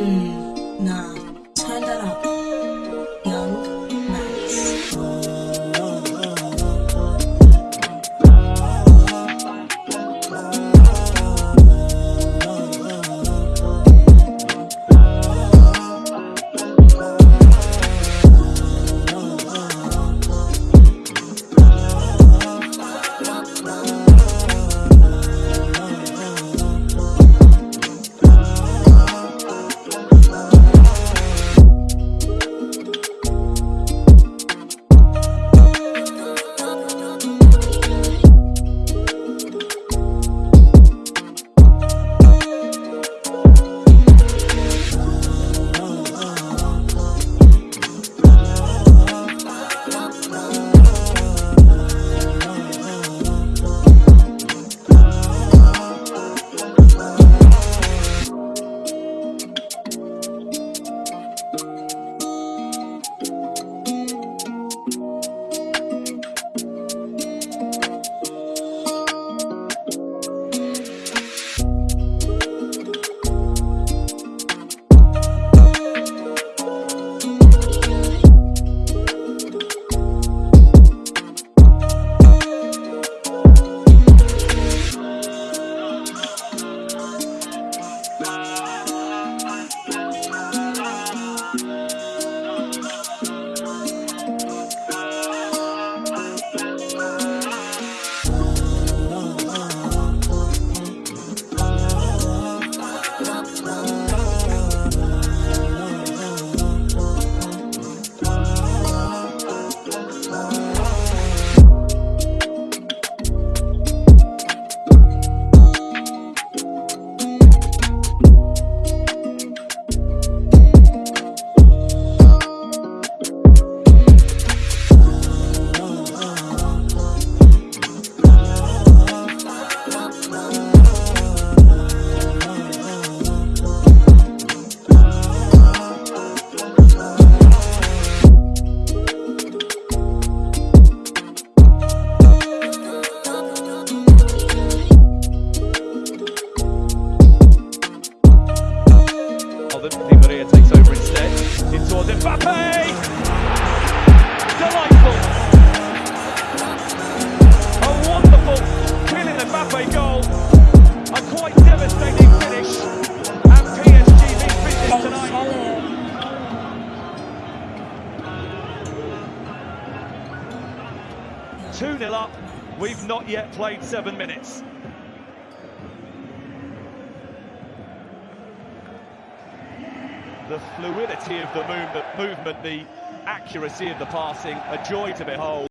嗯。Melbourne. Di Maria takes over instead. In towards Mbappe! Delightful! A wonderful Kylian Mbappe goal. A quite devastating finish. And PSG beat business tonight. Two nil up. We've not yet played seven minutes. The fluidity of the movement, the accuracy of the passing, a joy to behold.